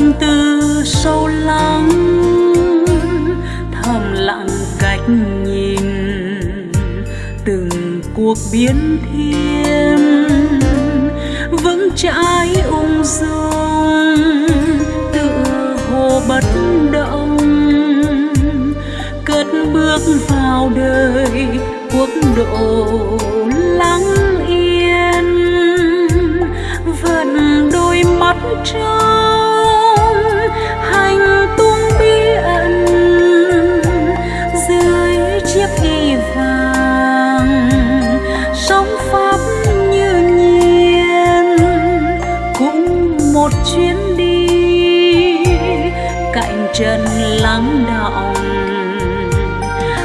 tâm tư sâu lắng, thầm lặng cách nhìn từng cuộc biến thiên. Vững chãi ung dung, tự hồ bất động, cất bước vào đời quốc độ lắng yên. Vẫn đôi mắt trông sống pháp như nhiên. Cũng một chuyến đi, cạnh trần lắng đọng.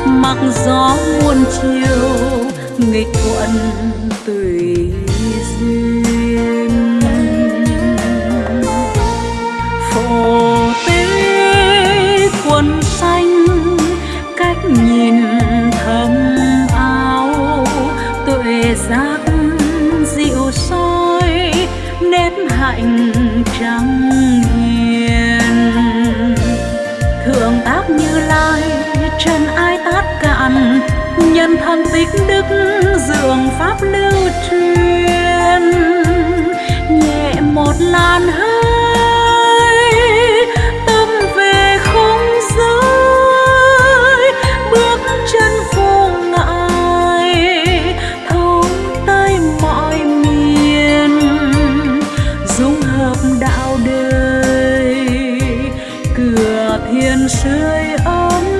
Mặc gió muôn chiều, nghịch thuận hạnh trắng hiền thượng tác như lai trần ai tát cạn, nhân thân tích đức dường pháp lưu truyền. Nhẹ một làn hơi dung đạo đời. Cửa thiên sưởi ấm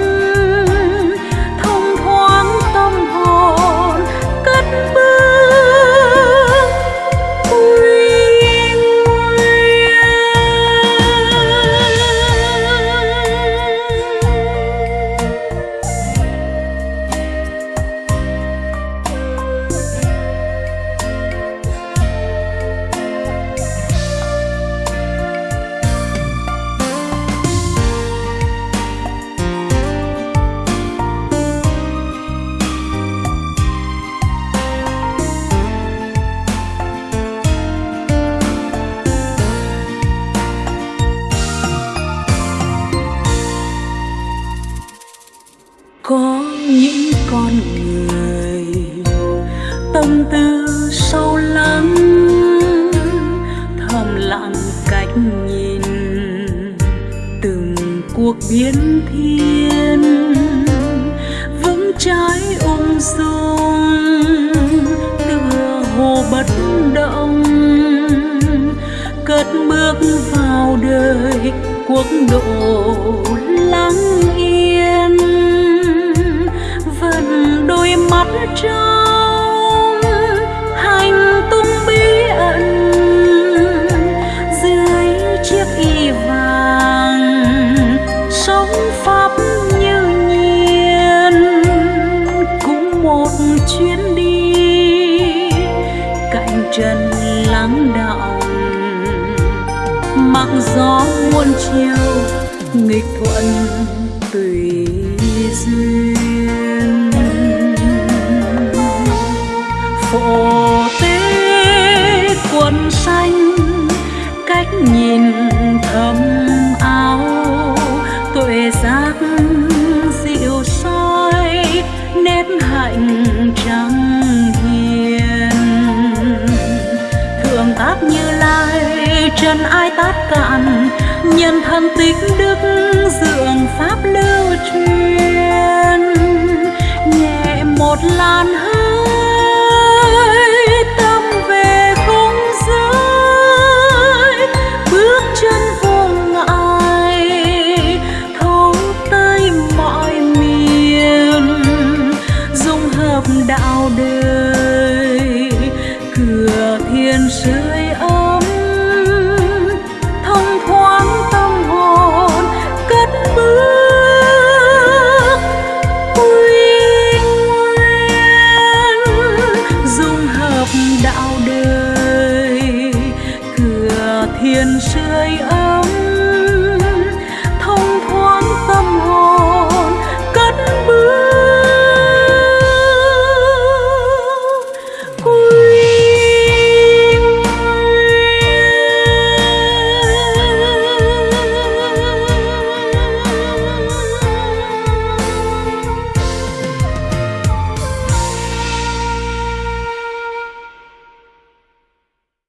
tâm tư sâu lắng, thầm lặng cách nhìn từng cuộc biến thiên. Vững trái ung dung, tựa hồ bất động, cất bước vào đời quốc độ lắng yên. Vẫn đôi mắt trong gió muôn chiều nghịch thuận tùy duyên. Phổ tế quần xanh cách nhìn thâm trần ai tát cạn, nhân thân tích đức dường pháp lưu truyền. Nhẹ một làn